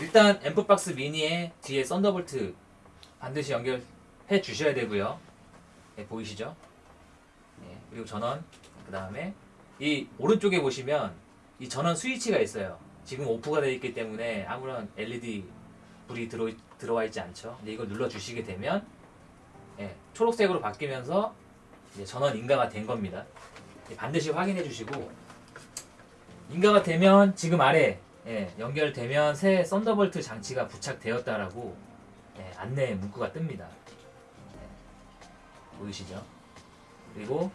일단 앰프박스 미니에 뒤에 썬더볼트 반드시 연결해 주셔야 되고요. 네, 보이시죠? 네, 그리고 전원 그 다음에 이 오른쪽에 보시면 이 전원 스위치가 있어요. 지금 오프가 되어 있기 때문에 아무런 LED 불이 들어, 들어와 있지 않죠. 근데 이걸 눌러 주시게 되면 예, 초록색으로 바뀌면서 전원 인가가 된 겁니다. 예, 반드시 확인해 주시고 인가가 되면 지금 아래 예, 연결되면 새 썬더볼트 장치가 부착되었다라고 예, 안내 문구가 뜹니다. 예, 보이시죠? 그리고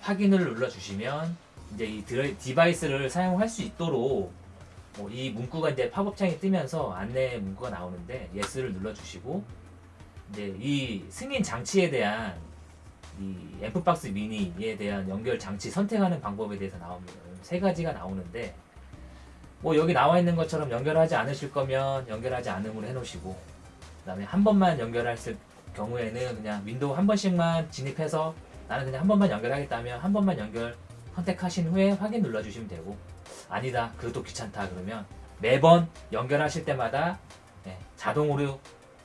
확인을 눌러 주시면 이제 이 드라이- device를 사용할 수 있도록 뭐 이 문구가 이제 팝업창이 뜨면서 안내 문구가 나오는데 yes를 눌러 주시고 이제 이 승인 장치에 대한 이 앰프박스 미니에 대한 연결 장치 선택하는 방법에 대해서 나옵니다. 세 가지가 나오는데 뭐 여기 나와 있는 것처럼 연결하지 않으실 거면 연결하지 않음으로 해놓으시고 그 다음에 한 번만 연결했을 경우에는 그냥 윈도우 한 번씩만 진입해서 나는 그냥 한 번만 연결하겠다면 한 번만 연결 선택하신 후에 확인 눌러주시면 되고 아니다 그것도 귀찮다 그러면 매번 연결하실 때마다 예, 자동으로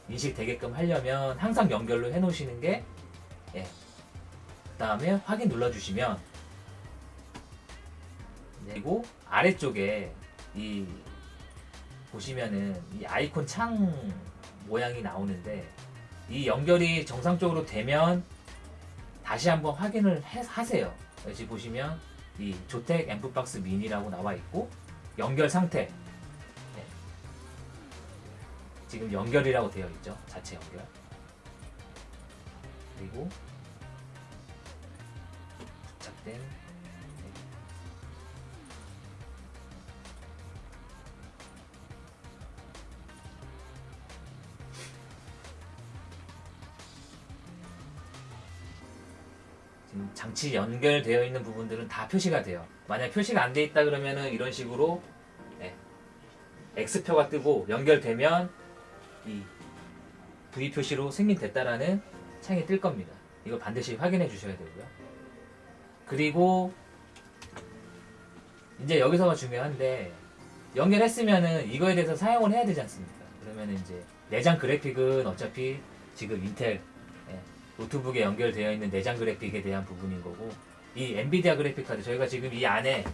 인식되게끔 하려면 항상 연결로 해놓으시는 게 예, 그 다음에 확인 눌러주시면 그리고 아래쪽에 이 보시면은 이 아이콘 창 모양이 나오는데 이 연결이 정상적으로 되면 다시 한번 확인을 해- 하세요. 여기 보시면 이 조텍 앰프박스 미니라고 나와 있고 연결 상태 네. 지금 연결이라고 되어 있죠. 자체 연결 그리고 부착된 장치 연결되어 있는 부분들은 다 표시가 돼요. 만약 표시가 안 돼 있다 그러면은 이런 식으로 네, X표가 뜨고 연결되면 이 V 표시로 승인됐다라는 창이 뜰 겁니다. 이거 반드시 확인해 주셔야 되고요. 그리고 이제 여기서가 중요한데 연결했으면은 이거에 대해서 사용을 해야 되지 않습니까? 그러면 이제 내장 그래픽은 어차피 지금 인텔 예, 노트북에 연결되어 있는 내장 그래픽에 대한 부분인 거고 이 엔비디아 그래픽 카드 저희가 지금 이 안에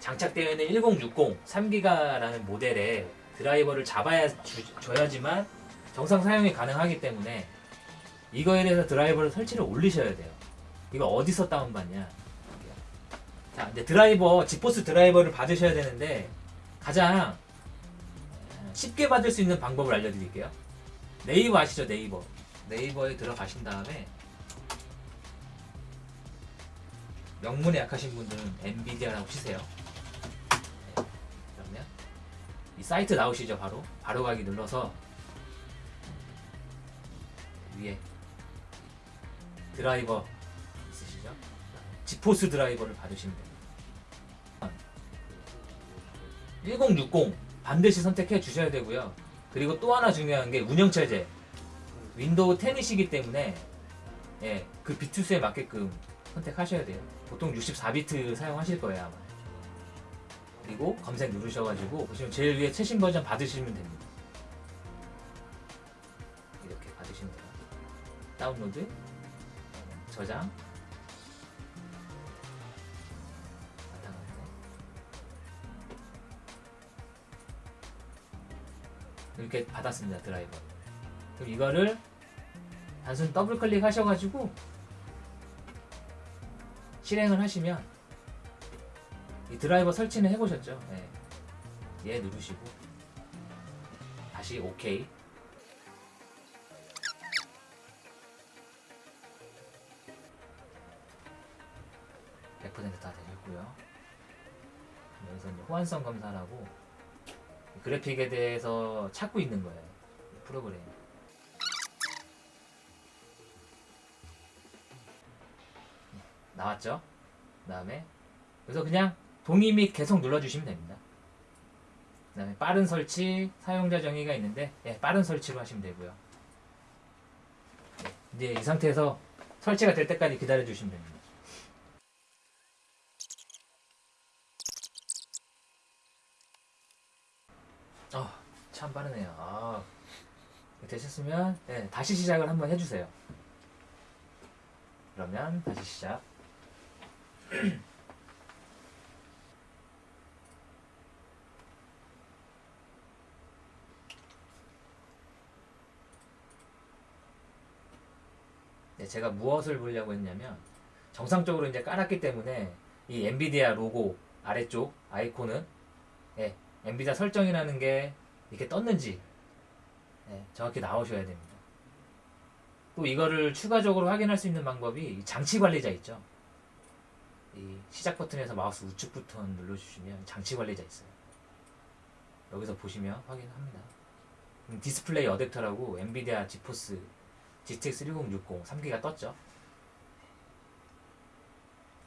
장착되어 있는 1060 3기가라는 모델의 드라이버를 잡아야 주, 줘야지만 정상 사용이 가능하기 때문에 이거에 대해서 드라이버를 설치를 올리셔야 돼요. 이거 어디서 다운받냐? 자, 이제 드라이버, 지포스 드라이버를 받으셔야 되는데 가장 쉽게 받을 수 있는 방법을 알려드릴게요. 네이버 아시죠? 네이버. 네이버에 들어가신 다음에 명문에 약하신 분들은 엔비디아라고 치세요. 네. 그러면 이 사이트 나오시죠? 바로 바로 가기 눌러서 위에 드라이버 있으시죠? 지포스 드라이버를 받으시면 됩니다. 1060 반드시 선택해 주셔야 되고요. 그리고 또 하나 중요한 게 운영체제. 윈도우 10이시기 때문에 예, 그 비트수에 맞게끔 선택하셔야 돼요. 보통 64비트 사용하실 거예요 아마. 그리고 검색 누르셔가지고 보시면 제일 위에 최신 버전 받으시면 됩니다. 이렇게 받으시면 돼요. 다운로드, 저장. 이렇게 받았습니다 드라이버. 그럼 이거를 단순 더블 클릭 하셔가지고 실행을 하시면 이 드라이버 설치는 해보셨죠? 네. 얘 누르시고 다시 OK 100%다 되셨고요. 여기서 호환성 검사라고 그래픽에 대해서 찾고 있는 거예요. 프로그램. 나왔죠? 그 다음에 그래서 그냥 동의 및 계속 눌러주시면 됩니다. 그 다음에 빠른 설치, 사용자 정의가 있는데 예, 빠른 설치로 하시면 되고요. 예, 이제 이 상태에서 설치가 될 때까지 기다려 주시면 됩니다. 어, 자참 빠르네요. 아, 되셨으면 네, 다시 시작을 한번 해주세요. 그러면 다시 시작. 네, 제가 무엇을 보려고 했냐면 정상적으로 이제 깔았기 때문에 이 엔비디아 로고 아래쪽 아이콘은 예, 엔비디아 설정이라는 게 이렇게 떴는지 예, 정확히 나오셔야 됩니다. 또 이거를 추가적으로 확인할 수 있는 방법이 이 장치 관리자 있죠. 이 시작 버튼에서 마우스 우측 버튼 눌러주시면 장치 관리자 있어요. 여기서 보시면 확인합니다. 음, 디스플레이 어댑터라고 엔비디아 지포스 GTX 1060 3기가 떴죠.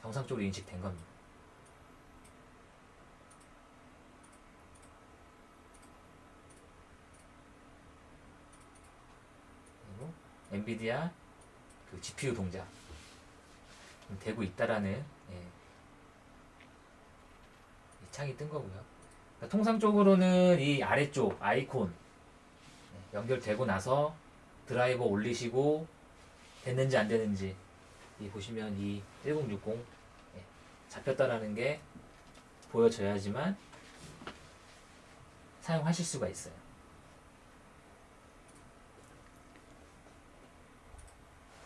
정상적으로 인식된 겁니다. 그리고 엔비디아 그 GPU 동작 되고 있다라는 예, 이 창이 뜬 거고요. 그러니까 통상적으로는 이 아래쪽 아이콘 예, 연결되고 나서 드라이버 올리시고 됐는지 안 되는지 이 보시면 이 1060 예, 잡혔다라는 게 보여져야지만 사용하실 수가 있어요.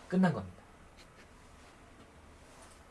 끝난 겁니다.